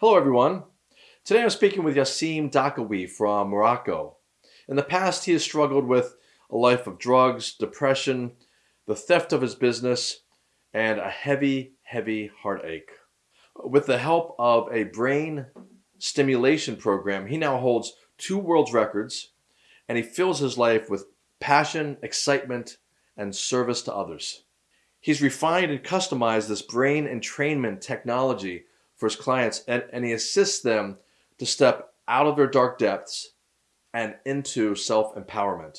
Hello, everyone. Today I'm speaking with Yassim Dakawi from Morocco. In the past, he has struggled with a life of drugs, depression, the theft of his business, and a heavy, heavy heartache. With the help of a brain stimulation program, he now holds two world records and he fills his life with passion, excitement, and service to others. He's refined and customized this brain entrainment technology for his clients and, and he assists them to step out of their dark depths and into self-empowerment.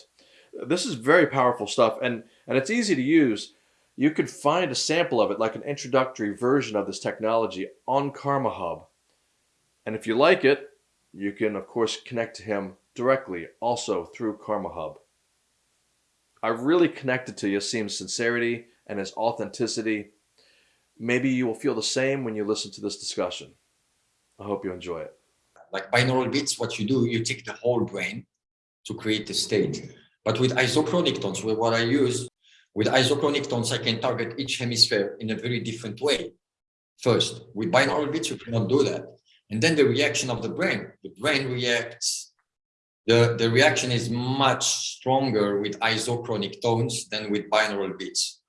This is very powerful stuff and, and it's easy to use. You could find a sample of it, like an introductory version of this technology on Karma Hub. And if you like it, you can, of course, connect to him directly, also through Karma Hub. I really connected to Yassim's sincerity and his authenticity Maybe you will feel the same when you listen to this discussion. I hope you enjoy it. Like binaural beats, what you do, you take the whole brain to create the state. But with isochronic tones, with what I use, with isochronic tones, I can target each hemisphere in a very different way. First, with binaural beats, you cannot do that. And then the reaction of the brain, the brain reacts. The, the reaction is much stronger with isochronic tones than with binaural beats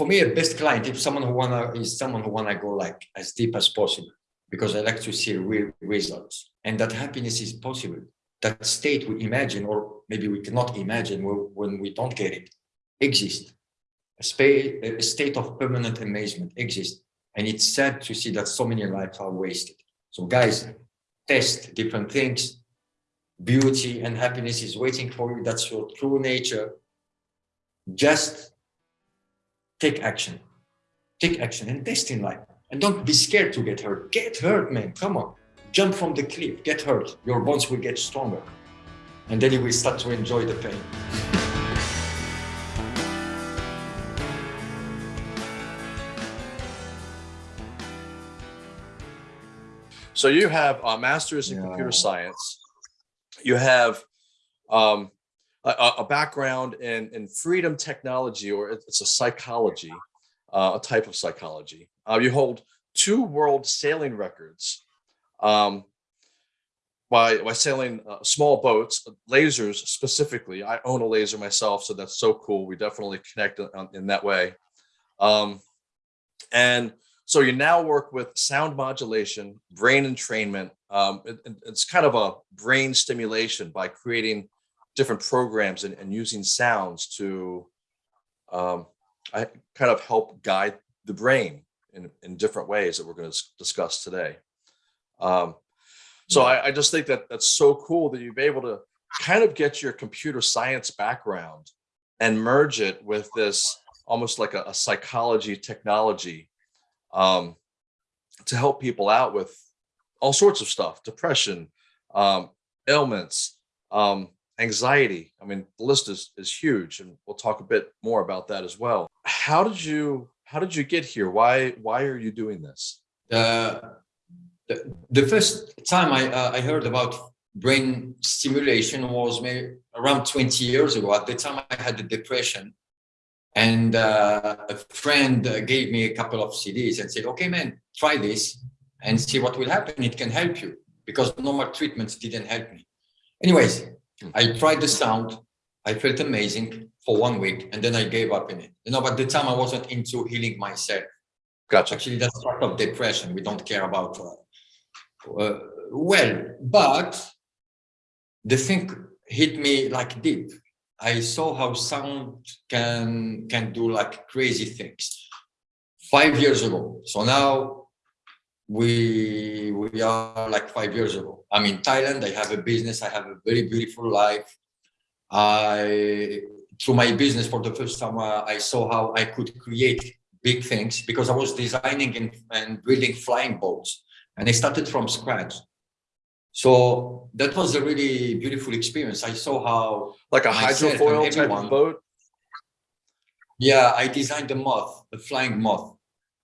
for me, a best client if someone who wanna is someone who wanna go like as deep as possible, because I like to see real results, and that happiness is possible. That state we imagine, or maybe we cannot imagine when we don't get it, exists. A, a state of permanent amazement exists, and it's sad to see that so many lives are wasted. So, guys, test different things. Beauty and happiness is waiting for you. That's your true nature. Just take action. Take action and test in life. And don't be scared to get hurt. Get hurt, man. Come on. Jump from the cliff. Get hurt. Your bones will get stronger. And then you will start to enjoy the pain. So you have a master's in yeah. computer science. You have um, a, a background in, in freedom technology, or it's a psychology, uh, a type of psychology. Uh, you hold two world sailing records um, by, by sailing uh, small boats, lasers specifically. I own a laser myself, so that's so cool. We definitely connect in, in that way. Um, and so you now work with sound modulation, brain entrainment. Um, it, it's kind of a brain stimulation by creating different programs and, and using sounds to um, I kind of help guide the brain in, in different ways that we're going to discuss today. Um, so I, I, just think that that's so cool that you've been able to kind of get your computer science background and merge it with this almost like a, a psychology technology um, to help people out with all sorts of stuff, depression, um, ailments, um, anxiety. I mean, the list is, is huge and we'll talk a bit more about that as well. How did you, how did you get here? Why, why are you doing this? Uh, the, the first time I, uh, I heard about brain stimulation was maybe around 20 years ago. At the time I had a depression and uh, a friend gave me a couple of CDs and said, okay, man, try this and see what will happen. It can help you because normal treatments didn't help me. Anyways, I tried the sound. I felt amazing for one week and then I gave up in it. You know, but the time I wasn't into healing myself. Gotcha. Actually, that's part of depression. We don't care about, uh, uh, well, but the thing hit me like deep. I saw how sound can, can do like crazy things five years ago. So now we we are like five years ago. I'm in Thailand. I have a business. I have a very beautiful life. I through my business for the first time, uh, I saw how I could create big things because I was designing and, and building flying boats, and I started from scratch. So that was a really beautiful experience. I saw how like a hydrofoil type of boat. Yeah, I designed a moth, a flying moth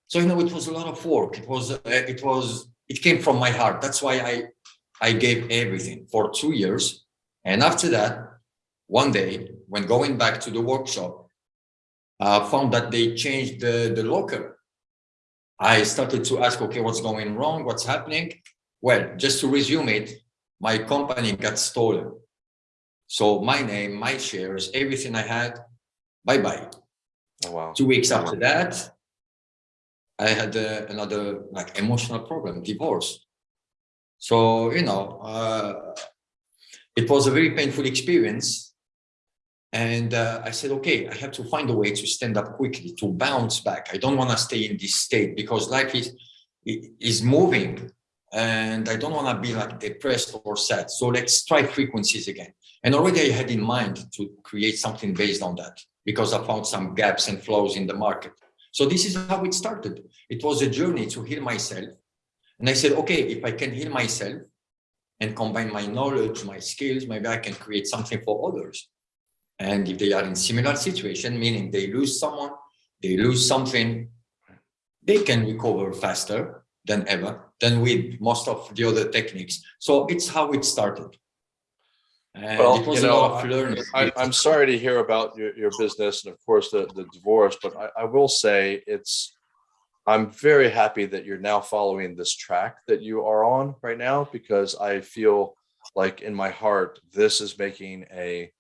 so, you know, it was a lot of work. It was, uh, it was, it came from my heart. That's why I, I gave everything for two years. And after that, one day when going back to the workshop, I uh, found that they changed the, the locker. I started to ask, okay, what's going wrong? What's happening? Well, just to resume it, my company got stolen. So my name, my shares, everything I had, bye-bye. Oh, wow. Two weeks after that, I had uh, another like emotional problem, divorce. So, you know, uh, it was a very painful experience. And uh, I said, okay, I have to find a way to stand up quickly, to bounce back. I don't want to stay in this state because life is, is moving and I don't want to be like depressed or sad. So let's try frequencies again. And already I had in mind to create something based on that because I found some gaps and flaws in the market. So this is how it started. It was a journey to heal myself. And I said, okay, if I can heal myself and combine my knowledge, my skills, maybe I can create something for others. And if they are in similar situation, meaning they lose someone, they lose something, they can recover faster than ever than with most of the other techniques. So it's how it started. And Well, it was you a know, lot of learning. I, I'm sorry to hear about your, your business and of course the, the divorce, but I, I will say it's, I'm very happy that you're now following this track that you are on right now, because I feel like in my heart, this is making a,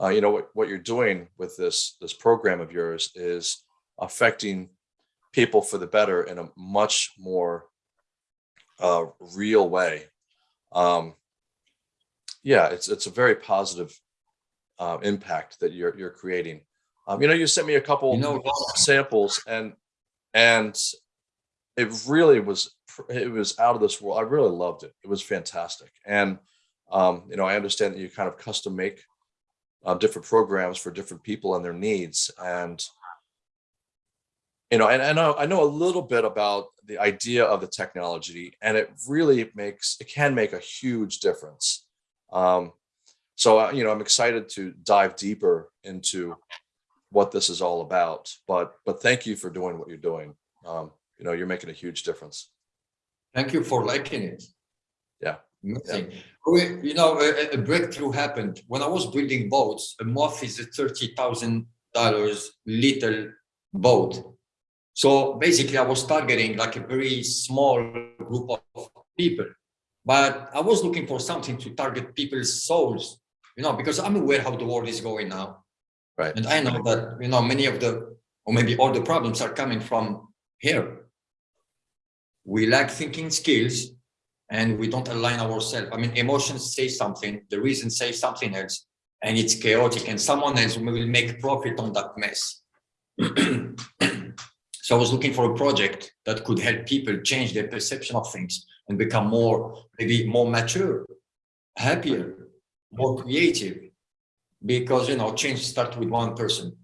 uh, you know, what, what you're doing with this, this program of yours is affecting people for the better in a much more uh, real way. Um, yeah, it's it's a very positive uh, impact that you're you're creating. Um, you know, you sent me a couple You know, samples, and and it really was it was out of this world. I really loved it. It was fantastic, and um, you know, I understand that you kind of custom make uh, different programs for different people and their needs, and you know, and I know I know a little bit about the idea of the technology, and it really makes it can make a huge difference. Um, so uh, you know, I'm excited to dive deeper into what this is all about. But but thank you for doing what you're doing. Um, you know, you're making a huge difference. Thank you for liking it. Yeah. Amazing. We- You know, a, a breakthrough happened when I was building boats. A moth is a thirty thousand dollars little boat. So basically, I was targeting like a very small group of people, but I was looking for something to target people's souls. You know, because I'm aware how the world is going now. Right. And I know that, you know, many of the, or maybe all the problems are coming from here. We lack thinking skills and we don't align ourselves. I mean, emotions say something, the reason say something else, and it's chaotic and someone else will make profit on that mess. so I was looking for a project that could help people change their perception of things and become more, maybe more mature, happier, more creative, because, you know, change starts with one person.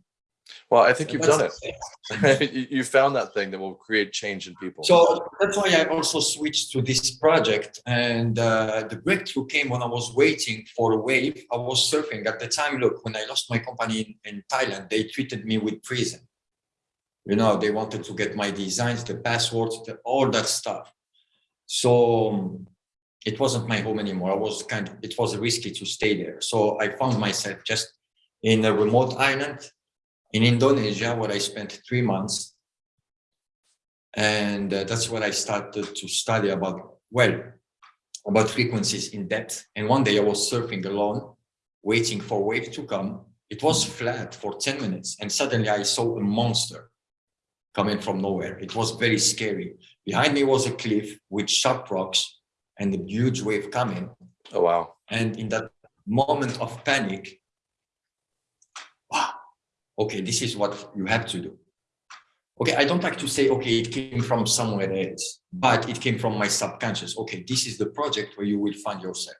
Well, I think So you've done it. you, you found that thing that will create change in people. So that's why I also switched to this project. And uh, the breakthrough came when I was waiting for a wave. I was surfing at the time. Look, when I lost my company in, in Thailand, they treated me with prison. You know, they wanted to get my designs, the passwords, the, all that stuff. So um, it wasn't my home anymore. I was kind of, it was risky to stay there. So I found myself just in a remote island in Indonesia, where I spent three months and uh, that's where I started to study about, well, about frequencies in depth. And one day I was surfing alone, waiting for wave to come. It was flat for 10 minutes. And suddenly I saw a monster coming from nowhere. It was very scary. Behind me was a cliff with sharp rocks and a huge wave coming. oh wow. And in that moment of panic, wow, okay, this is what you have to do. Okay, I don't like to say, okay, it came from somewhere else, but it came from my subconscious. Okay, this is the project where you will find yourself.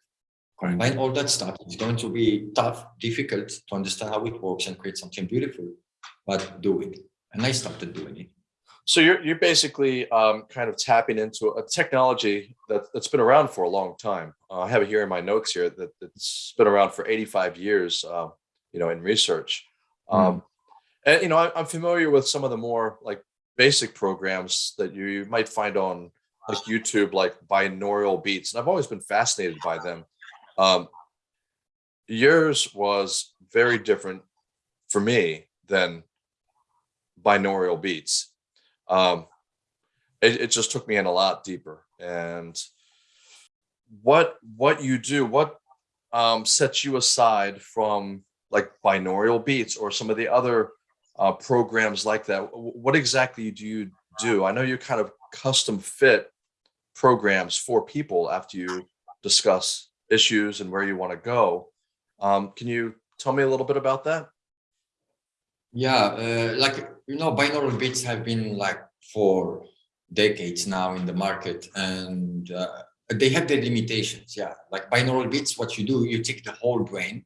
Combine all that stuff. It's going to be tough, difficult to understand how it works and create something beautiful, but do it. And I started doing it. So you're you're basically um, kind of tapping into a technology that that's been around for a long time. Uh, I have it here in my notes here that it's been around for 85 years. Uh, you know, in research. Um, and you know, I, I'm familiar with some of the more like basic programs that you might find on like YouTube, like binaural beats, and I've always been fascinated by them. Um, yours was very different for me than binaural beats. Um, it, it just took me in a lot deeper. And what what you do, what um, sets you aside from like binaural beats or some of the other uh, programs like that? What exactly do you do? I know you kind of custom fit programs for people after you discuss issues and where you want to go. Um, can you tell me a little bit about that? Yeah, uh, like you know, binaural beats have been like for decades now in the market, and uh, they have their limitations. Yeah, like binaural beats, what you do, you take the whole brain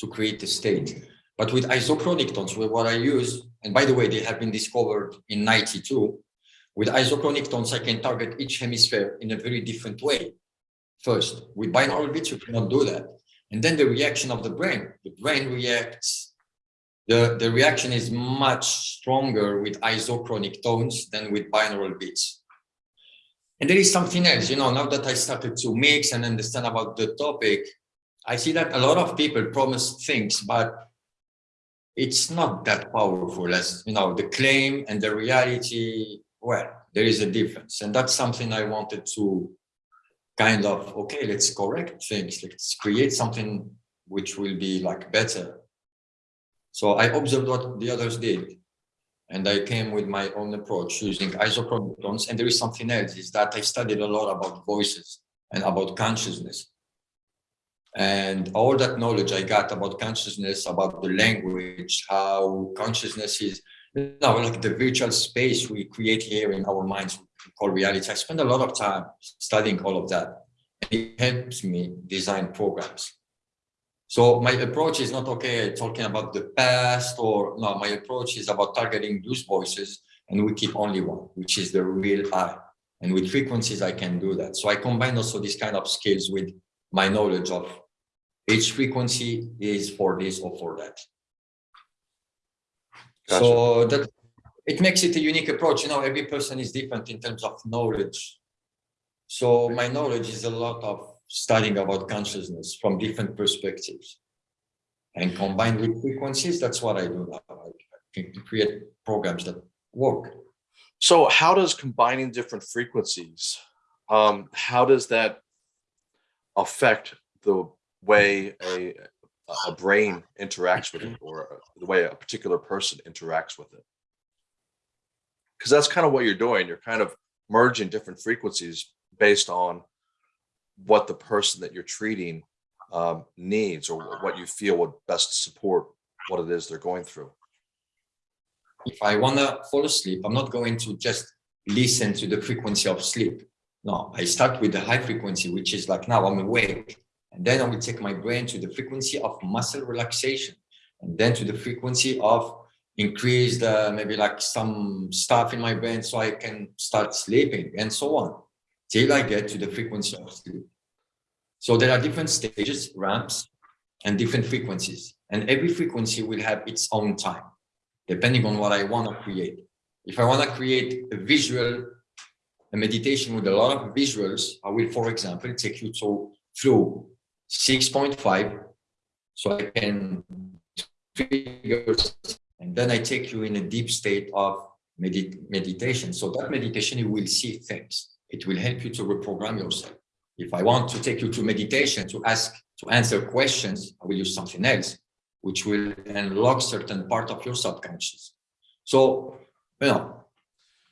to create the state. But with isochronic tones, what I use, and by the way, they have been discovered in '92. With isochronic tones, I can target each hemisphere in a very different way. First, with binaural beats, you cannot do that. And then the reaction of the brain, the brain reacts the, the reaction is much stronger with isochronic tones than with binaural beats. And there is something else, you know, now that I started to mix and understand about the topic, I see that a lot of people promise things, but it's not that powerful as, you know, the claim and the reality, well, there is a difference. And that's something I wanted to kind of, okay, let's correct things, let's create something which will be like better so I observed what the others did. And I came with my own approach using isochronic tones. And there is something else is that I studied a lot about voices and about consciousness. And all that knowledge I got about consciousness, about the language, how consciousness is you know, like the virtual space we create here in our minds called reality. I spend a lot of time studying all of that. And it helps me design programs. So my approach is not okay talking about the past or no, my approach is about targeting those voices and we keep only one, which is the real I. And with frequencies, I can do that. So I combine also this kind of skills with my knowledge of each frequency is for this or for that. Gotcha. So that it makes it a unique approach. You know, every person is different in terms of knowledge. So my knowledge is a lot of studying about consciousness from different perspectives and combined with frequencies that's what i do now i create programs that work So how does combining different frequencies, um, how does that affect the way a, a brain interacts with it or the way a particular person interacts with it? Because that's kind of what you're doing. You're kind of merging different frequencies based on what the person that you're treating um, needs or what you feel would best support what it is they're going through. if i want to fall asleep i'm not going to just listen to the frequency of sleep no i start with the high frequency which is like now i'm awake and then i will take my brain to the frequency of muscle relaxation and then to the frequency of increased the maybe like some stuff in my brain so i can start sleeping and so on till i get to the frequency of sleep so there are different stages ramps and different frequencies and every frequency will have its own time depending on what I want to create. If I want to create a visual, a meditation with a lot of visuals, I will, for example, take you to through 6.5, so I can trigger, and then I take you in a deep state of medit meditation. So that meditation, you will see things. It will help you to reprogram yourself. If I want to take you to meditation to ask, to answer questions, I will use something else which will unlock certain part of your subconscious. So, you know,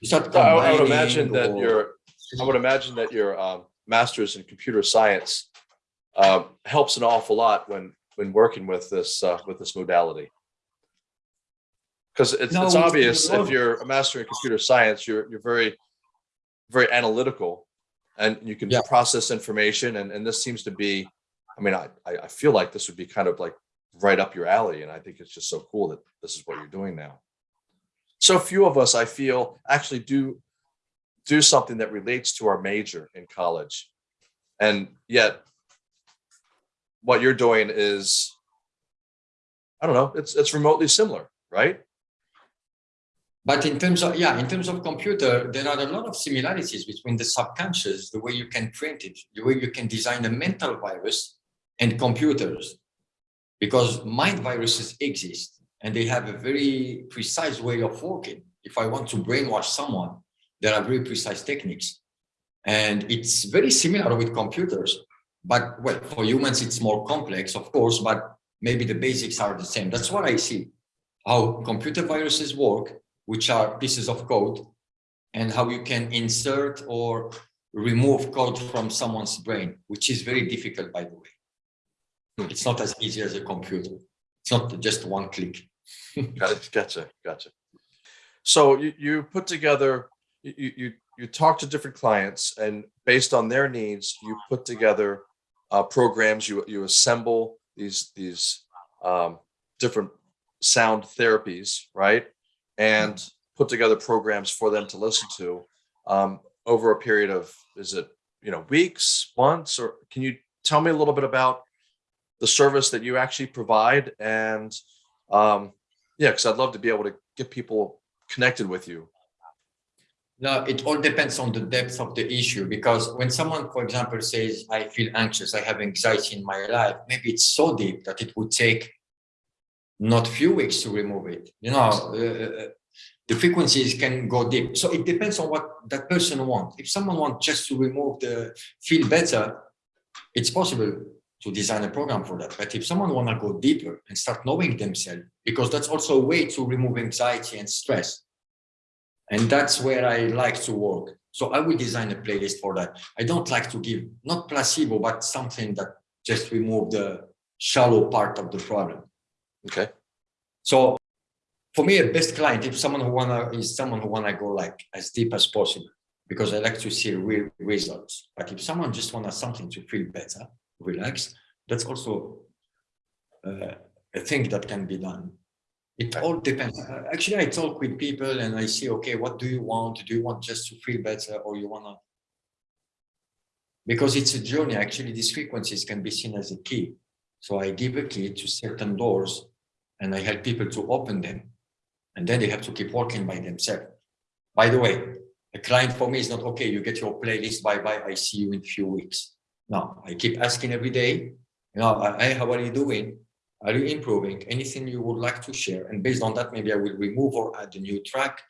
you start I would imagine that your, I would imagine that your um, master's in computer science um, helps an awful lot when, when working with this, uh, with this modality. Because it's, No, it's obvious if you're a master in computer science, you're, you're very, very analytical and you can Yeah. process information and, and this seems to be, I mean, I, I I feel like this would be kind of like right up your alley and I think it's just so cool that this is what you're doing now. So few of us, I feel, actually do do something that relates to our major in college. And yet what you're doing is, I don't know, it's it's remotely similar, right? But in terms of, yeah, in terms of computer, there are a lot of similarities between the subconscious, the way you can print it, the way you can design a mental virus and computers. Because mind viruses exist and they have a very precise way of working. If I want to brainwash someone, there are very precise techniques. And it's very similar with computers. But well, for humans, it's more complex, of course, but maybe the basics are the same. That's what I see, how computer viruses work, which are pieces of code, and how you can insert or remove code from someone's brain, which is very difficult, by the way. It's not as easy as a computer. It's not just one click. Gotcha, gotcha. So you, you put together, you, you- you, you talk to different clients and based on their needs, you put together uh, programs, you, you assemble these, these um, different sound therapies, right? And put together programs for them to listen to um, over a period of, is it, you know, weeks, months, or can you tell me a little bit about the service that you actually provide and um, yeah, because I'd love to be able to get people connected with you. No, it all depends on the depth of the issue because when someone, for example, says, I feel anxious, I have anxiety in my life, maybe it's so deep that it would take not few weeks to remove it. You know, uh, the frequencies can go deep. So it depends on what that person wants. If someone wants just to remove the feel better, it's possible to design a program for that. But if someone want to go deeper and start knowing themselves, because that's also a way to remove anxiety and stress. And that's where I like to work. So I will design a playlist for that. I don't like to give, not placebo, but something that just remove the shallow part of the problem. Okay. So for me, a best client, if someone who wanna is someone who wanna go like as deep as possible, because I like to see real results. But if someone just wanna something to feel better, relax, that's also uh, a thing that can be done. It all depends. Uh, Actually, I talk with people and I see, okay, what do you want? Do you want just to feel better or you wanna? Because it's a journey. Actually, these frequencies can be seen as a key. So I give a key to certain doors and I help people to open them. And then they have to keep working by themselves. By the way, a client for me is not, okay, you get your playlist, bye-bye, I see you in a few weeks. No, I keep asking every day, you know, hey, how are you doing? Are you improving? Anything you would like to share? And based on that, maybe I will remove or add a new track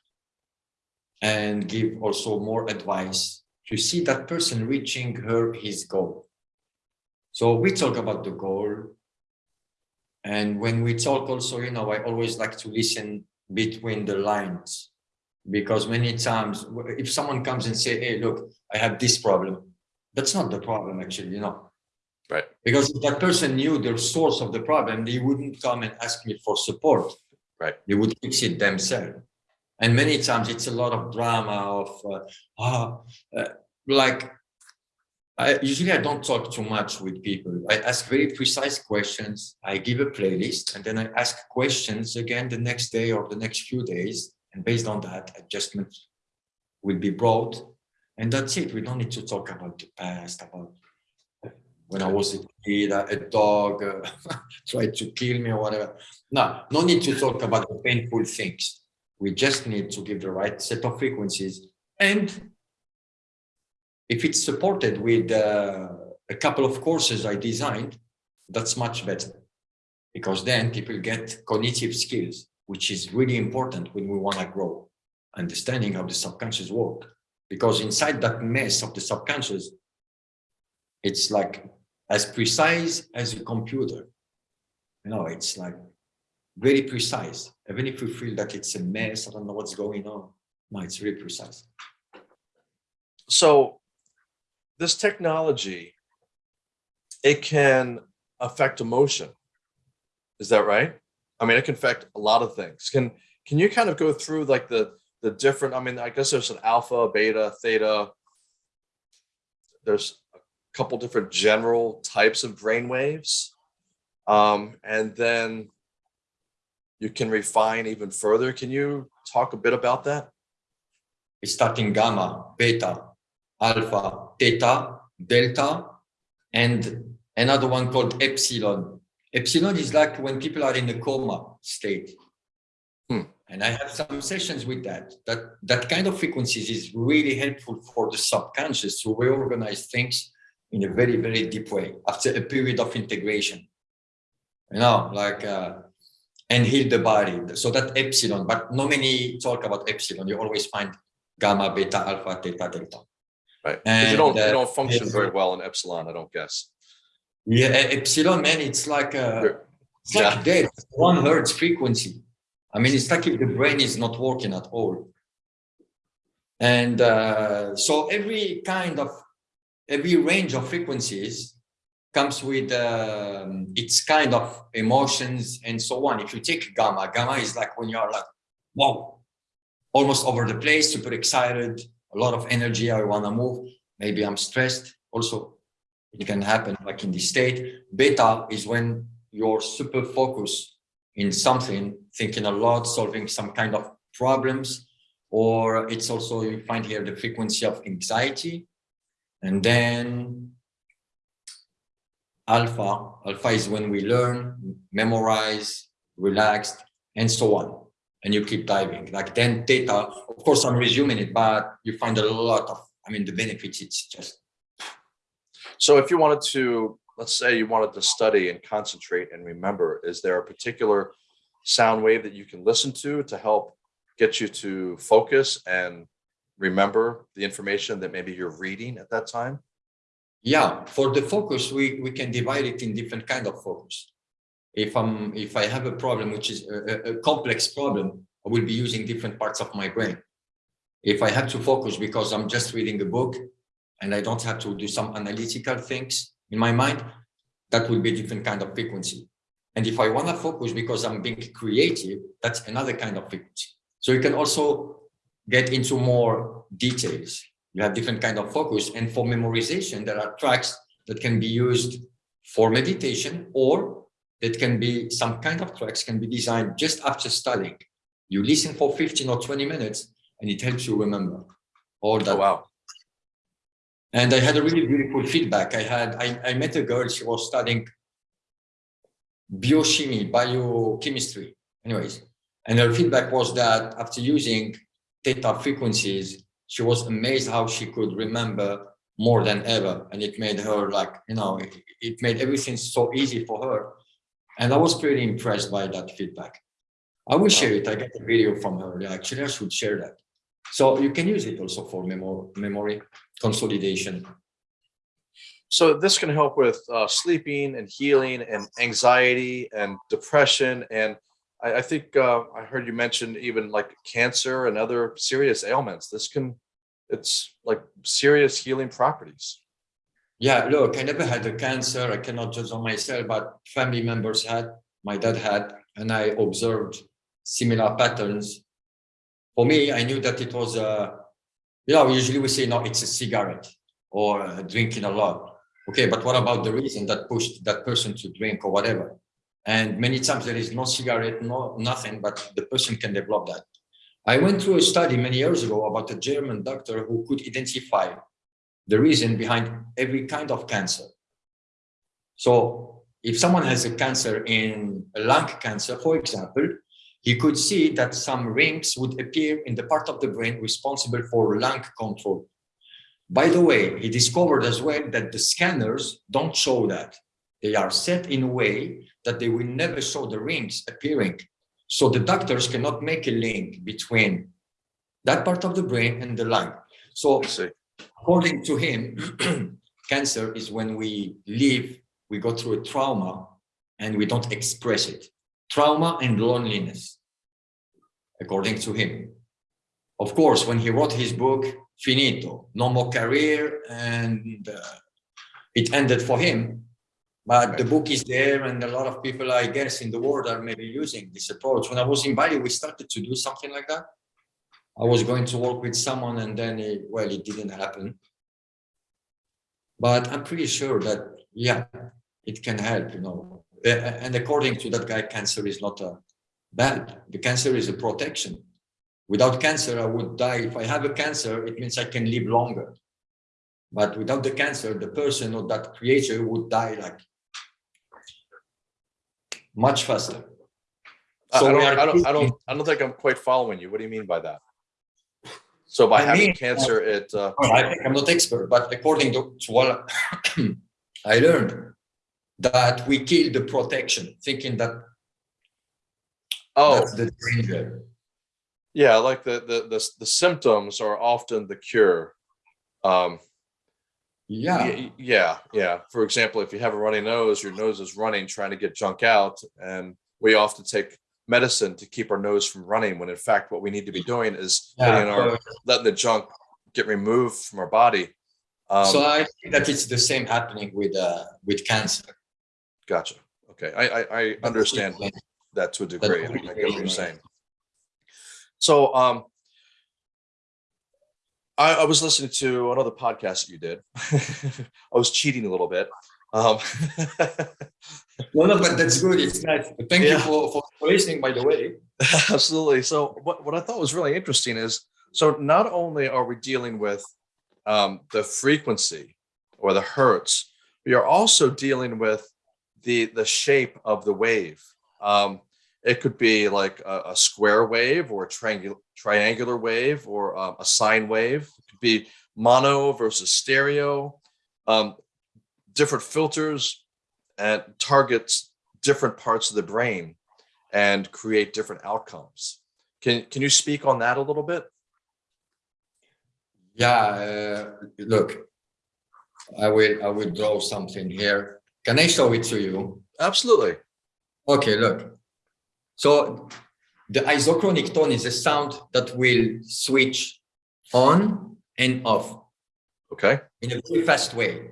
and give also more advice to see that person reaching her, his goal. So we talk about the goal. And when we talk also, you know, I always like to listen between the lines because many times if someone comes and say, hey, look, I have this problem, that's not the problem actually, you know. Right. Because if that person knew the source of the problem, they wouldn't come and ask me for support. Right. They would fix it themselves. And many times it's a lot of drama of, uh, ah, uh, like, I usually I don't talk too much with people. I ask very precise questions. I give a playlist and then I ask questions again the next day or the next few days. And based on that, adjustments will be brought. And that's it. We don't need to talk about the past, about when I was a kid, a dog uh, tried to kill me or whatever. No, no need to talk about the painful things. We just need to give the right set of frequencies. And if it's supported with uh, a couple of courses I designed, that's much better. Because then people get cognitive skills, which is really important when we want to grow, understanding how the subconscious work. Because inside that mess of the subconscious, it's like as precise as a computer. You know, it's like very precise. Even if we feel that it's a mess, I don't know what's going on. No, it's really precise. So this technology, it can affect emotion. Is that right? I mean, it can affect a lot of things. Can can you kind of go through like the the different, I mean, I guess there's an alpha, beta, theta. There's a couple different general types of brain waves. Um, and then you can refine even further. Can you talk a bit about that? It's starting gamma, beta, alpha, theta, delta, and another one called epsilon. Epsilon is like when people are in a coma state. Hmm. And I have some sessions with that. That that kind of frequencies is really helpful for the subconscious to reorganize things in a very, very deep way after a period of integration. You know, like uh, and heal the body. So that epsilon, but not many talk about epsilon. You always find gamma, beta, alpha, theta, delta. Right. Because you don't, And, you uh, don't function very well in epsilon, I don't guess. Yeah, epsilon, man, it's like a, it's like dead, one hertz frequency. I mean, it's like if the brain is not working at all. And uh, so every kind of, every range of frequencies comes with um, its kind of emotions and so on. If you take gamma, gamma is like when you're like, wow, almost over the place, super excited, a lot of energy, I want to move. Maybe I'm stressed. Also, it can happen like in this state. Beta is when you're super focused in something, thinking a lot, solving some kind of problems, or it's also, you find here the frequency of anxiety. And then alpha, alpha is when we learn, memorize, relaxed, and so on. And you keep diving. Like then theta of course, I'm resuming it, but you find a lot of, I mean, the benefits, it's just So if you wanted to, let's say you wanted to study and concentrate and remember, is there a particular sound wave that you can listen to to help get you to focus and remember the information that maybe you're reading at that time? Yeah, for the focus, we, we can divide it in different kind of focus. If I'm, if I have a problem, which is a, a- complex problem, I will be using different parts of my brain. If I have to focus because I'm just reading a book and I don't have to do some analytical things in my mind, that will be a different kind of frequency. And if I want to focus because I'm being creative, that's another kind of frequency. So you can also get into more details you have different kind of focus and for memorization there are tracks that can be used for meditation or that can be some kind of tracks can be designed just after studying. You listen for 15 or 20 minutes and it helps you remember all Oh, that wow. and i had a really beautiful feedback. I had i, I met a girl she was studying biochemistry biochemistry. Anyways and her feedback was that after using theta frequencies she was amazed how she could remember more than ever. And it made her like you know it, it made everything so easy for her and i was pretty impressed by that feedback i will share it i got a video from her actually i should share that so you can use it also for memory memory consolidation So this can help with uh, sleeping and healing and anxiety and depression. And I, I think uh, I heard you mention even like cancer and other serious ailments. This can, it's like serious healing properties. Yeah, look, I never had a cancer. I cannot judge on myself, but family members had, my dad had, and I observed similar patterns. For me, I knew that it was a, you know, usually we say, no, it's a cigarette or drinking a lot. Okay, but what about the reason that pushed that person to drink or whatever? And many times there is no cigarette, no nothing, but the person can develop that. I went through a study many years ago about a German doctor who could identify the reason behind every kind of cancer. So if someone has a cancer in a lung cancer, for example, he could see that some rings would appear in the part of the brain responsible for lung control. By the way, he discovered as well that the scanners don't show that. They are set in a way that they will never show the rings appearing. So the doctors cannot make a link between that part of the brain and the lung. So. According to him, cancer is when we live, we go through a trauma and we don't express it. Trauma and loneliness, according to him. Of course, when he wrote his book, Finito, no more career, and uh, it ended for him. But the book is there, and a lot of people, I guess, in the world are maybe using this approach. When I was in Bali, we started to do something like that. I was going to work with someone and then, it, well, it didn't happen. But I'm pretty sure that, yeah, it can help, you know. And according to that guy, cancer is not a bad. The cancer is a protection. Without cancer, I would die. If I have a cancer, it means I can live longer. But without the cancer, the person or that creature would die like much faster. So I don't, I don't, I don't, I don't think I'm quite following you. What do you mean by that? So by I having mean, cancer, it, uh, I think I'm not expert, but according to, to what I learned, that we kill the protection, thinking that oh, that's the danger. Yeah, like the the the, the symptoms are often the cure. Um, Yeah, yeah, yeah. For example, if you have a runny nose, your nose is running, trying to get junk out, and we often take medicine to keep our nose from running. When in fact, what we need to be doing is letting yeah. our letting the junk get removed from our body. Um, So I think that it's the same happening with uh with cancer. gotcha. Okay, I I, I understand that to a degree. I get what you're saying. So, um, I, I was listening to another podcast that you did. I was cheating a little bit. Um, No, no, but that's good. It's nice. Thank you Yeah. for, for for listening, by the way. absolutely. So, what, what I thought was really interesting is so not only are we dealing with um, the frequency or the hertz, we are also dealing with the the shape of the wave. Um, it could be like a, a square wave or a triangular triangular wave or um, a sine wave. It could be mono versus stereo. Um, different filters and targets different parts of the brain and create different outcomes. Can can you speak on that a little bit? Yeah, uh, look, I will I will draw something here. Can I show it to you? Absolutely. Okay, look. So the isochronic tone is a sound that will switch on and off Okay. in a very fast way.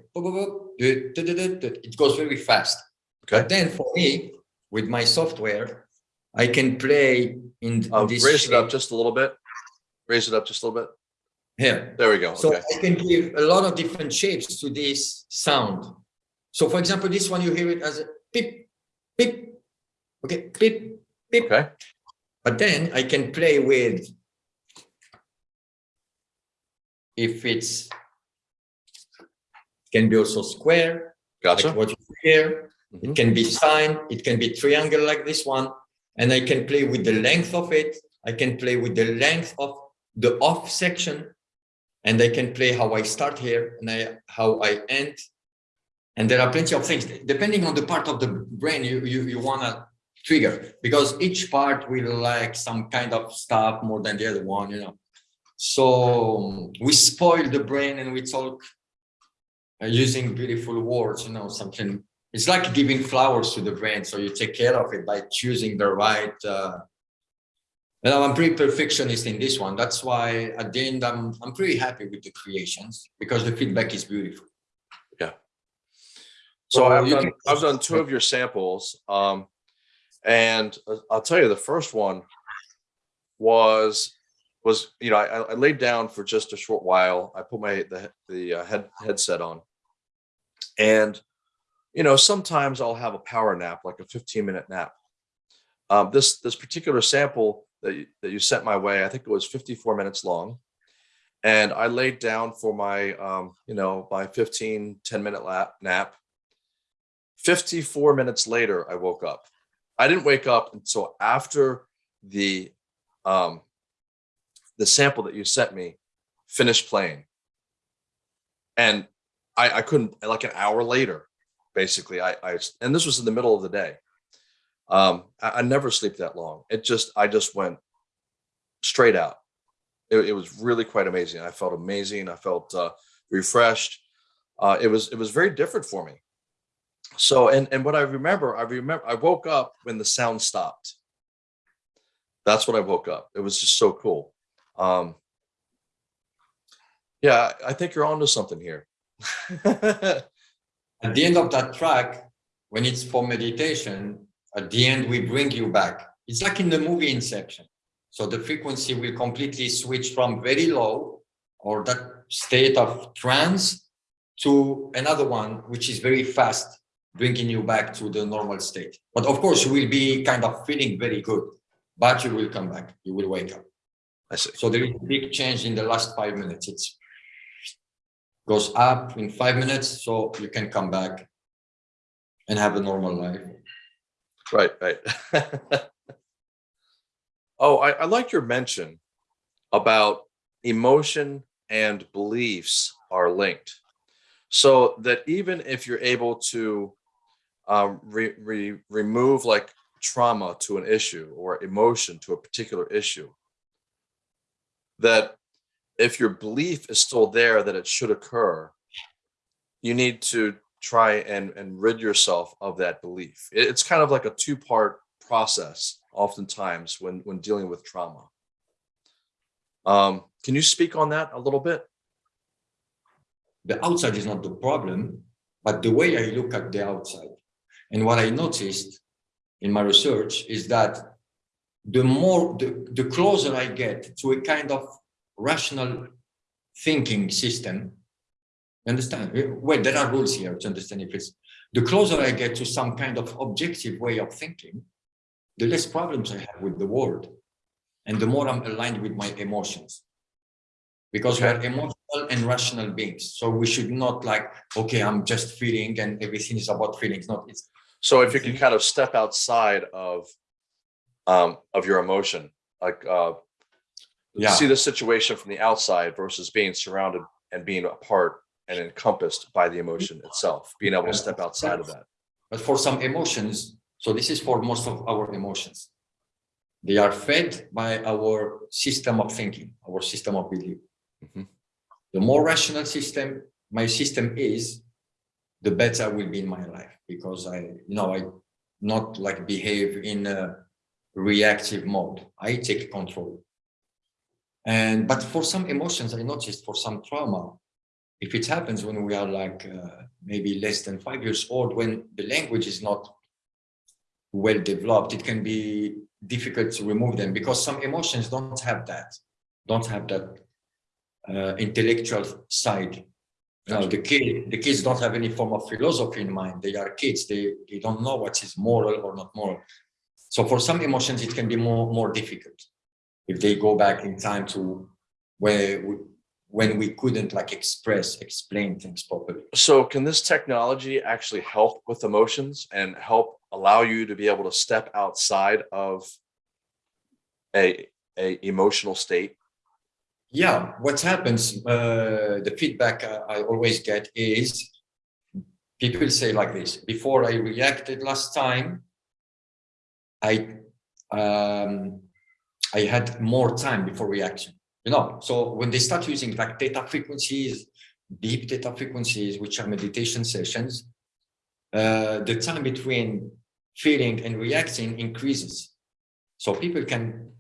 It goes very fast. Okay. But then for me, with my software, I can play in Uh, this raise it up just a little bit. Raise it up just a little bit. here. There we go. So Okay. I can give a lot of different shapes to this sound. So for example, this one, you hear it as a beep, beep, okay, beep, beep. Okay. But then I can play with if it's can be also square, Gotcha. like what you hear. Mhm. It can be sine, it can be triangle like this one, and I can play with the length of it. I can play with the length of the off section, and I can play how I start here and I how I end. And there are plenty of things depending on the part of the brain you you, you wanna trigger because each part will like some kind of stuff more than the other one, you know. So we spoil the brain and we talk using beautiful words, you know, something. It's like giving flowers to the brain. So you take care of it by choosing the right. Uh, and I'm pretty perfectionist in this one. That's why at the end, I'm, I'm pretty happy with the creations because the feedback is beautiful. So So I've you done can- I've done two of your samples. Um, and uh, I'll tell you the first one was was you know I, I laid down for just a short while. I put my the the uh, head headset on, and you know sometimes I'll have a power nap, like a 15 minute nap. Um, this this particular sample that you, that you sent my way, I think it was 54 minutes long, and I laid down for my um, you know my 15 10 minute lap nap. 54 minutes later, I woke up. I didn't wake up until after the um, the sample that you sent me finished playing, and I, I couldn't like an hour later. Basically, I, I and this was in the middle of the day. Um, I, I never sleep that long. It just I just went straight out. It, it was really quite amazing. I felt amazing. I felt uh, refreshed. Uh, it was it was very different for me so and and what i remember i remember i woke up when the sound stopped that's when i woke up it was just so cool um yeah i think you're onto something here At the end of that track, when it's for meditation, at the end, we bring you back. It's like in the movie Inception. So the frequency will completely switch from very low or that state of trance to another one, which is very fast, bringing you back to the normal state. But of course, you will be kind of feeling very good, but you will come back. You will wake up. i see So there is a big change in the last five minutes. It's goes up in five minutes, so you can come back and have a normal life. right right oh I, I like your mention about emotion and beliefs are linked so that even if you're able to um, re, re, remove like trauma to an issue or emotion to a particular issue that if your belief is still there that it should occur, you need to try and, and rid yourself of that belief. It's kind of like a two-part process oftentimes when, when dealing with trauma. Um, can you speak on that a little bit? the outside is not the problem, but the way I look at the outside. And what I noticed in my research is that the more, the, the closer I get to a kind of rational thinking system, understand, well, there are rules here to understand if it's, the closer I get to some kind of objective way of thinking, the less problems I have with the world. And the more I'm aligned with my emotions. Because we are emotional and rational beings. So we should not like, okay, I'm just feeling and everything is about feelings. Not it's So if you can kind of step outside of, um, of your emotion, like, uh, Yeah. see the situation from the outside versus being surrounded and being a part and encompassed by the emotion itself, being able to step outside of that. but for some emotions, so this is for most of our emotions. They are fed by our system of thinking, our system of belief. Mhm. The more rational system my system is, the better I will be in my life because I, you know, I not like behave in a reactive mode. I take control. And but for some emotions, I noticed for some trauma, if it happens when we are like uh, maybe less than five years old, when the language is not well developed, it can be difficult to remove them because some emotions don't have that, don't have that uh, intellectual side. Now the kid, the kids don't have any form of philosophy in mind. They are kids. They they don't know what is moral or not moral. So for some emotions, it can be more more difficult if they go back in time to where we, when we couldn't like express, explain things properly. So can this technology actually help with emotions and help allow you to be able to step outside of a, a emotional state? Yeah, what happens, uh, the feedback I, I always get is people say like this, before I reacted last time, I, um, I had more time before reaction, you know, so when they start using like theta frequencies, deep theta frequencies, which are meditation sessions, uh, the time between feeling and reacting increases. So people can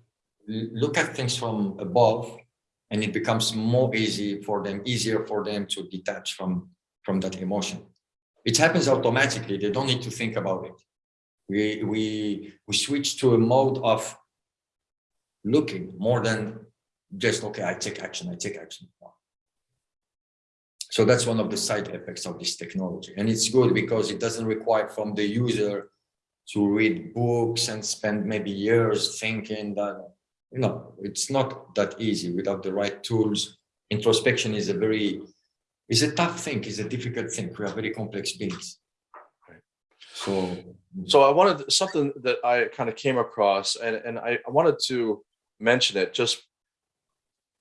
look at things from above and it becomes more easy for them, easier for them to detach from, from that emotion. It happens automatically. They don't need to think about it. We, we, we switch to a mode of looking more than just, okay, I take action, I take action. So that's one of the side effects of this technology. And it's good because it doesn't require from the user to read books and spend maybe years thinking that, you know, it's not that easy without the right tools. Introspection is a very, is a tough thing, is a difficult thing. We are very complex beings. So, So I wanted something that I kind of came across and, and I, I wanted to mention it just,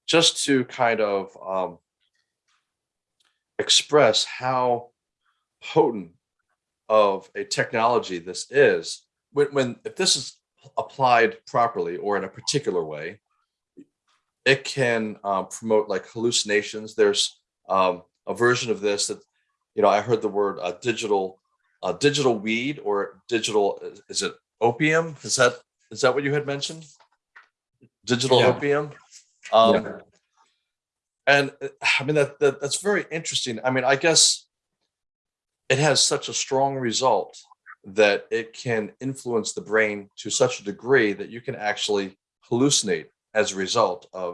just to kind of um, express how potent of a technology this is when, when if this is applied properly or in a particular way it can um, promote like hallucinations. There's um, a version of this that you know i heard the word uh, digital uh, digital weed or digital is- is it opium? Is that is that what you had mentioned digital Yeah. opium um yeah. and i mean that, that that's very interesting i mean i guess it has such a strong result that it can influence the brain to such a degree that you can actually hallucinate as a result of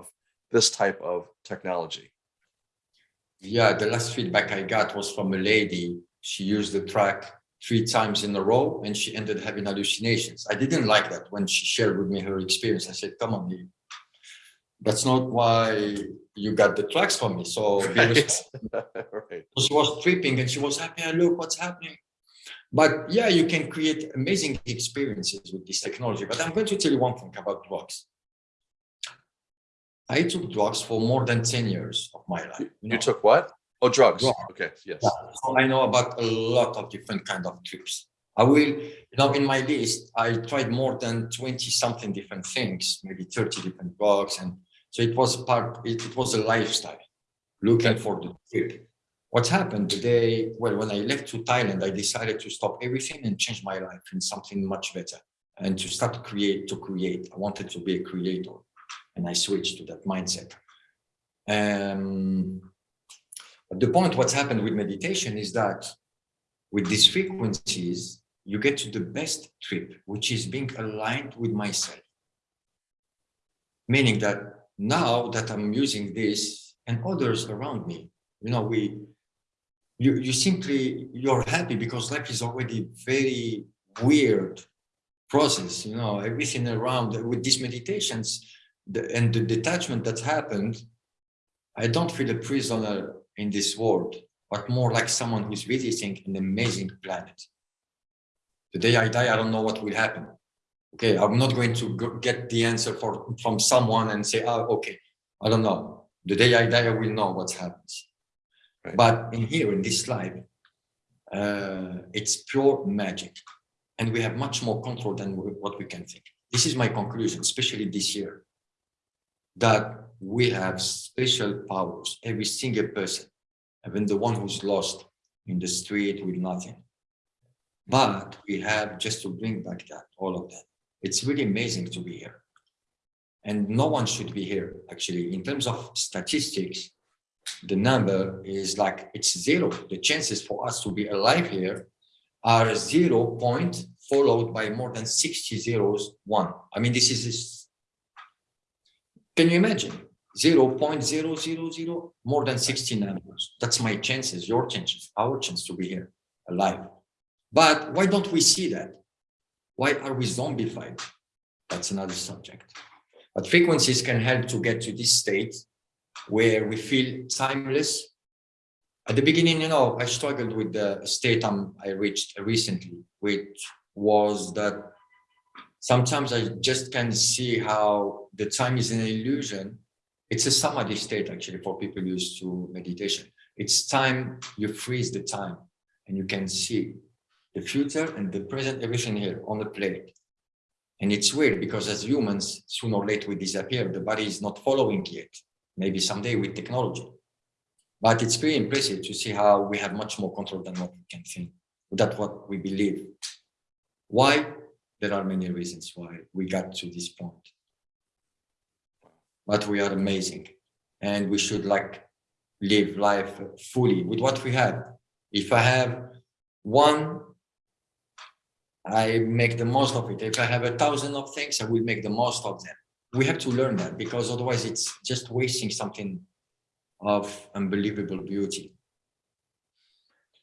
this type of technology Yeah, the last feedback I got was from a lady. She used the track three times in a row and she ended having hallucinations. I didn't like that when she shared with me her experience. I said, come on, that's not why you got the tracks from me. So right responsible." right she was tripping and she was happy. I Look what's happening. But yeah, you can create amazing experiences with this technology. But I'm going to tell you one thing about drugs. I took drugs for more than 10 years of my life. you, you you know. took what oh drugs Drugs. okay yes Yeah, so I know about a lot of different kind of trips. I will, you know, in my list, I tried more than 20 something different things, maybe 30 different drugs and So it was part, it, it was a lifestyle, looking for the trip. What happened the day, well, when I left to Thailand, I decided to stop everything and change my life in something much better and to start to create, to create. I wanted to be a creator and I switched to that mindset. Um, but the point, what's happened with meditation is that with these frequencies, you get to the best trip, which is being aligned with myself. Meaning that now that I'm using this and others around me, you know, we, you, you simply, you're happy because life is already very weird process, you know, everything around with these meditations the, and the detachment that happened, I don't feel a prisoner in this world, but more like someone who's visiting an amazing planet. The day I die, I don't know what will happen. Okay, I'm not going to go get the answer for from someone and say, oh, okay, I don't know. The day I die, I will know what happens. Right. But in here, in this life, uh, it's pure magic. And we have much more control than we- what we can think. This is my conclusion, especially this year, that we have special powers, every single person, even the one who's lost in the street with nothing. But we have just to bring back that, all of that. It's really amazing to be here. And no one should be here, actually. In terms of statistics, the number is like, it's zero. The chances for us to be alive here are zero point followed by more than 60 zeros, one. I mean, this is, is- can you imagine? 0.000, more than 60 numbers. That's my chances, your chances, our chance to be here alive. But why don't we see that? Why are we zombified? That's another subject. But frequencies can help to get to this state where we feel timeless. At the beginning, you know, I struggled with the state I'm, I reached recently, which was that sometimes I just can see how the time is an illusion. It's a samadhi state actually for people used to meditation. It's time, you freeze the time and you can see the future and the present, everything here on the plate. And it's weird because as humans, sooner or later we disappear. The body is not following yet. Maybe someday with technology. But it's pretty impressive to see how we have much more control than what we can think. That's what we believe. Why? There are many reasons why we got to this point. But we are amazing. And we should like live life fully with what we have. If I have one I make the most of it. If I have a thousand of things, I will make the most of them. We have to learn that because otherwise it's just wasting something of unbelievable beauty.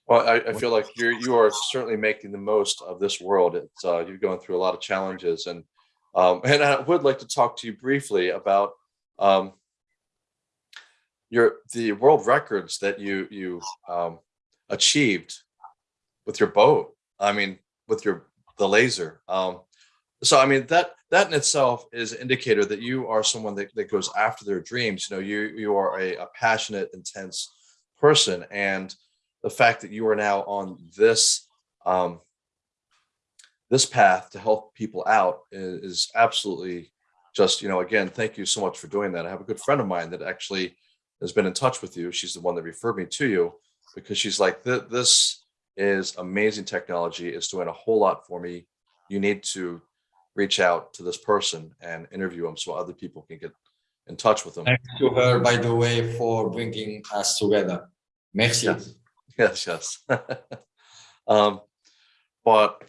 Well, I, I feel like you're you are certainly making the most of this world. It's uh, you're going through a lot of challenges, and um, and I would like to talk to you briefly about um, your the world records that you you um, achieved with your boat. I mean, with your the laser. Um, so I mean that that in itself is an indicator that you are someone that, that goes after their dreams. You know, you you are a, a passionate, intense person, and the fact that you are now on this um, this path to help people out is, is absolutely just you know again thank you so much for doing that i have a good friend of mine that actually has been in touch with you she's the one that referred me to you because she's like "Th- this is amazing technology is doing a whole lot for me you need to reach out to this person and interview him so other people can get in touch with him Thanks to her, by the way, for bringing us together. Merci. Yeah. Yes, yes. um, but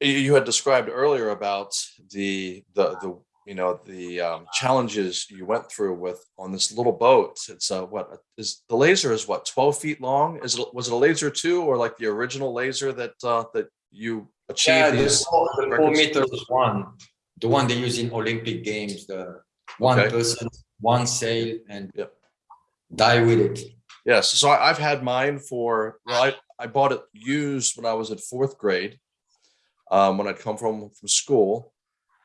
you, you had described earlier about the the the you know the um, challenges you went through with on this little boat. It's uh, what is the laser is what twelve feet long? Is it was it a laser two or like the original laser that uh, that you achieved Yeah, the these? four, the four meters one, the one they use in Olympic Games, the one Okay. person, one sail and Yep. die with it. Yes, so I, I've had mine for, well, I, I bought it used when I was in fourth grade. Um, when I'd come from, from school,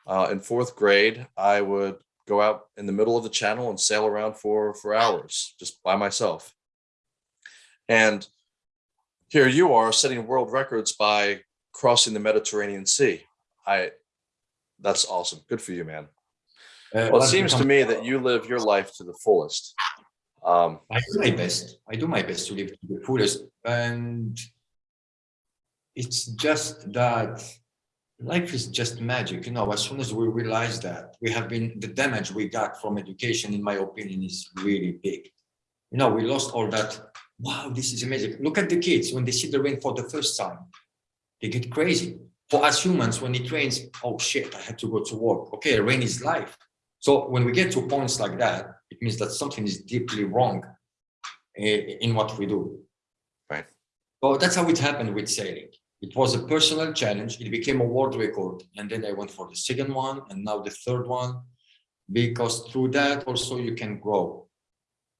uh, in fourth grade, I would go out in the middle of the channel and sail around for, for hours, just by myself. And here you are setting world records by crossing the Mediterranean Sea. I, that's awesome. Good for you, man. Uh, Well, it seems to me that you live your life to the fullest. Um, I do my best. I do my best to live to the fullest. And it's just that life is just magic. You know, as soon as we realize that we have been, the damage we got from education, in my opinion, is really big. You know, we lost all that. Wow, this is amazing. Look at the kids when they see the rain for the first time. They get crazy. For us humans, when it rains, oh shit, I had to go to work. Okay, rain is life. So when we get to points like that, it means that something is deeply wrong eh, in what we do. Right. So that's how it happened with sailing. It was a personal challenge. It became a world record. And then I went for the second one and now the third one, because through that also you can grow.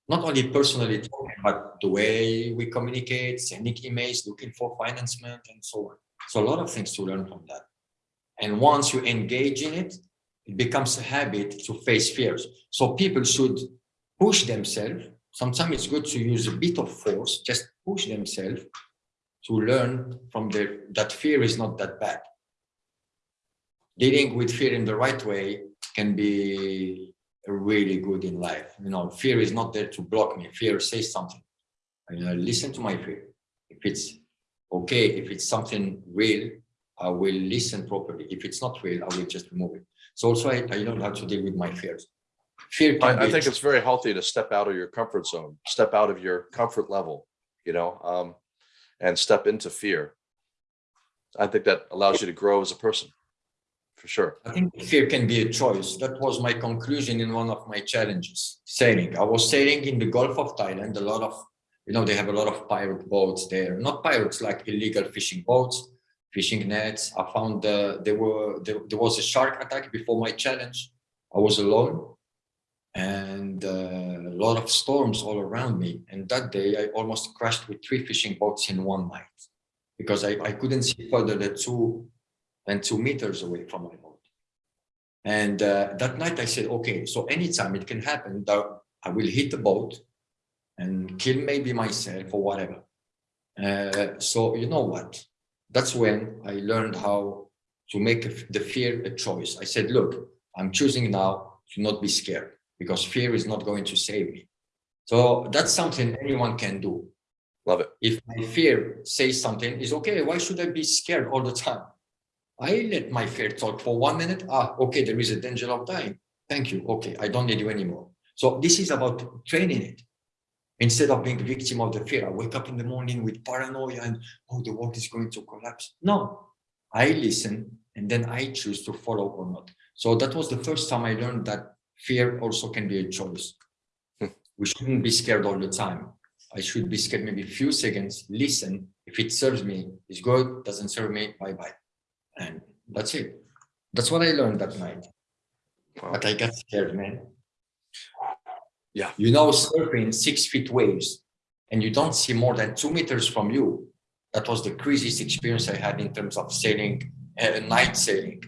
Not only personally, talking, but the way we communicate, sending emails, looking for financement and so on. So a lot of things to learn from that. And once you engage in it, it becomes a habit to face fears. So people should push themselves. Sometimes it's good to use a bit of force, just push themselves to learn from their that fear is not that bad. Dealing with fear in the right way can be really good in life. You know, fear is not there to block me. Fear says something. And I listen to my fear. If it's okay, if it's something real, I will listen properly. If it's not real, I will just remove it. So also I, I learned how to deal with my fears. Fear can I, I think it's very healthy to step out of your comfort zone, step out of your comfort level, you know, um, and step into fear. I think that allows you to grow as a person, for sure. I think fear can be a choice. That was my conclusion in one of my challenges, sailing. I was sailing in the Gulf of Thailand, a lot of, you know, they have a lot of pirate boats there, not pirates, like illegal fishing boats, fishing nets. I found uh, there were, there, there was a shark attack before my challenge. I was alone and uh, a lot of storms all around me. And that day I almost crashed with three fishing boats in one night because I, I couldn't see further than two, than two meters away from my boat. And uh, that night I said, okay, so anytime it can happen that I will hit the boat and kill maybe myself or whatever. Uh, so you know what? That's when I learned how to make the fear a choice. I said, look, I'm choosing now to not be scared because fear is not going to save me. So that's something anyone can do. Love it. If my fear says something, is okay. Why should I be scared all the time? I let my fear talk for one minute. Ah, okay, there is a danger of dying. Thank you. Okay, I don't need you anymore. So this is about training it. Instead of being victim of the fear, I wake up in the morning with paranoia and oh, the world is going to collapse. No, I listen and then I choose to follow or not. So that was the first time I learned that fear also can be a choice. Hmm. We shouldn't be scared all the time. I should be scared maybe a few seconds, listen. If it serves me, it's good. Doesn't serve me, bye-bye. And that's it. That's what I learned that night. Wow. But I got scared, man. Yeah. You know, surfing six feet waves and you don't see more than two meters from you. That was the craziest experience I had in terms of sailing, uh, night sailing.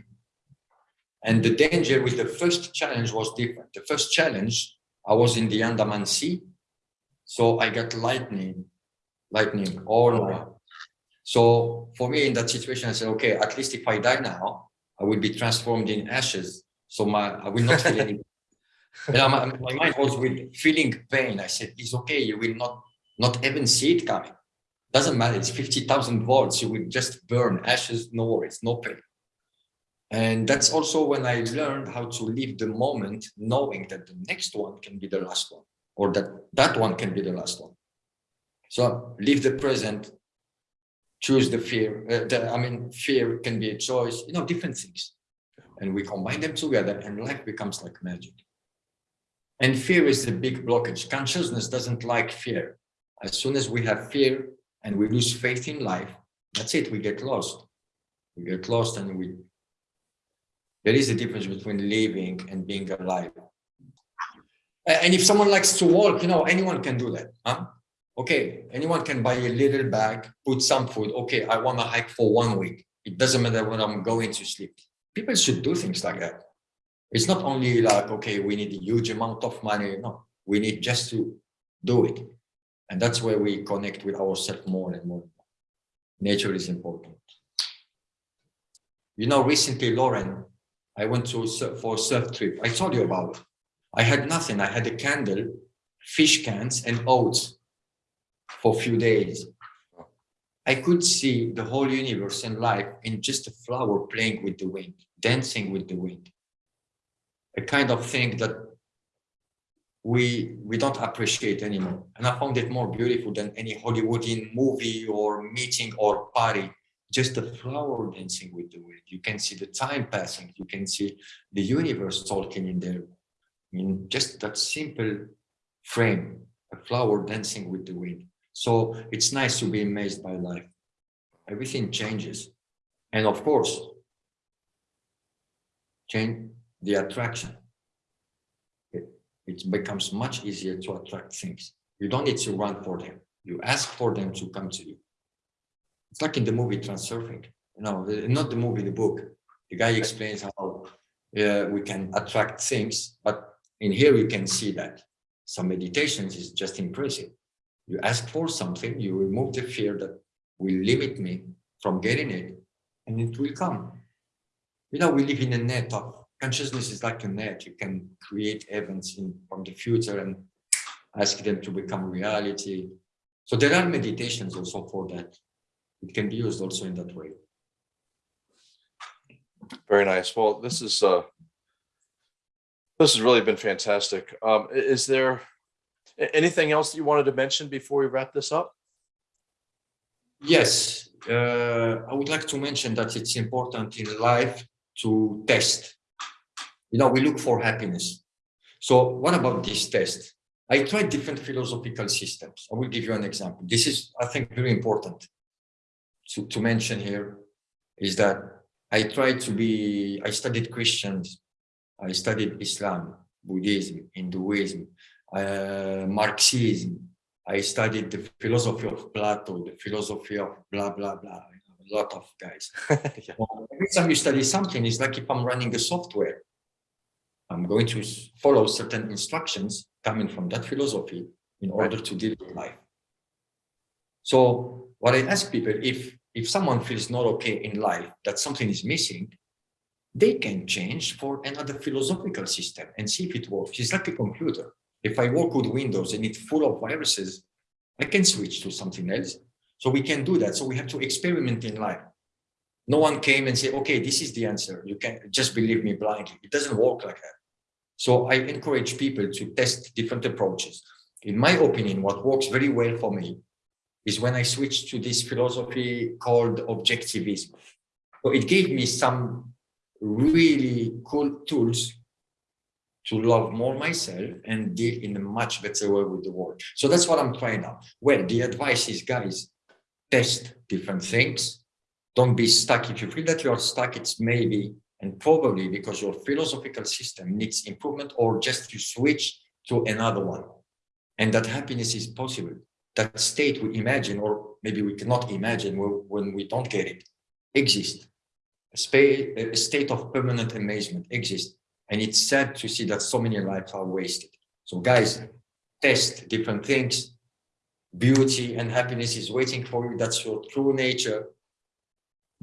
And the danger with the first challenge was different. The first challenge, I was in the Andaman Sea. So I got lightning, lightning all night. So for me in that situation, I said, okay, at least if I die now, I will be transformed in ashes. So my I will not feel any. My, my mind was with feeling pain. I said, it's okay, you will not not even see it coming. Doesn't matter, it's 50,000 volts, you will just burn ashes, no worries, no pain. And that's also when I learned how to live the moment, knowing that the next one can be the last one, or that that one can be the last one. So live the present, choose the fear. Uh, the, I mean, fear can be a choice, you know, different things. And we combine them together and life becomes like magic. And fear is the big blockage. Consciousness doesn't like fear. As soon as we have fear and we lose faith in life, that's it, we get lost. We get lost and we there is a difference between living and being alive. And if someone likes to walk, you know, anyone can do that. Huh? Okay, anyone can buy a little bag, put some food. Okay, I want to hike for one week. It doesn't matter when I'm going to sleep. People should do things like that. It's not only like, okay, we need a huge amount of money. No, we need just to do it. And that's where we connect with ourselves more and more. Nature is important. You know, recently, Lauren, I went to for a surf trip. I told you about it. I had nothing. I had a candle, fish cans, and oats for a few days. I could see the whole universe and life in just a flower playing with the wind, dancing with the wind. A kind of thing that we we don't appreciate anymore. And I found it more beautiful than any Hollywoodian movie or meeting or party. Just a flower dancing with the wind. You can see the time passing. You can see the universe talking in there. I mean, just that simple frame, a flower dancing with the wind. So it's nice to be amazed by life. Everything changes. And of course, change the attraction. It, it becomes much easier to attract things. You don't need to run for them. You ask for them to come to you. It's like in the movie Transurfing. You know, not the movie, the book. The guy explains how uh, we can attract things, but in here you can see that some meditations is just impressive. You ask for something, you remove the fear that will limit me from getting it, and it will come. You know, we live in a net of consciousness is like a net. You can create events in from the future and ask them to become reality. So there are meditations also for that. It can be used also in that way. Very nice. Well, this is, uh, this has really been fantastic. Um, is there anything else that you wanted to mention before we wrap this up? Yes, uh, I would like to mention that it's important in life to test. You know, we look for happiness. So what about this test? I tried different philosophical systems. I will give you an example. This is, I think, very important to, to mention here is that I tried to be, I studied Christians, I studied Islam, Buddhism, Hinduism, uh, Marxism, I studied the philosophy of Plato, the philosophy of blah, blah, blah, a lot of guys. Yeah. Well, Every time you study something, it's like if I'm running a software. I'm going to follow certain instructions coming from that philosophy in order to deal with life. So what I ask people, if, if someone feels not okay in life, that something is missing, they can change for another philosophical system and see if it works. It's like a computer. If I work with Windows and it's full of viruses, I can switch to something else. So we can do that. So we have to experiment in life. No one came and said, okay, this is the answer. You can just believe me blindly. It doesn't work like that. So I encourage people to test different approaches. In my opinion, what works very well for me is when I switched to this philosophy called objectivism. So it gave me some really cool tools to love more myself and deal in a much better way with the world. So that's what I'm trying now. Well, the advice is, guys, test different things. Don't be stuck. If you feel that you're stuck, it's maybe and probably because your philosophical system needs improvement or just you switch to another one. And that happiness is possible. That state we imagine, or maybe we cannot imagine when, we don't get it, exists. A, a state of permanent amazement exists. And it's sad to see that so many lives are wasted. So guys, test different things. Beauty and happiness is waiting for you. That's your true nature.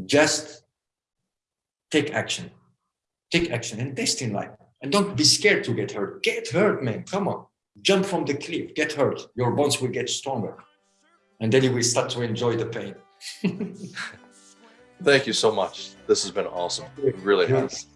Just take action. Take action and test in life. And don't be scared to get hurt. Get hurt, man. Come on. Jump from the cliff. Get hurt. Your bones will get stronger. And then you will start to enjoy the pain. Thank you so much. This has been awesome. It really has.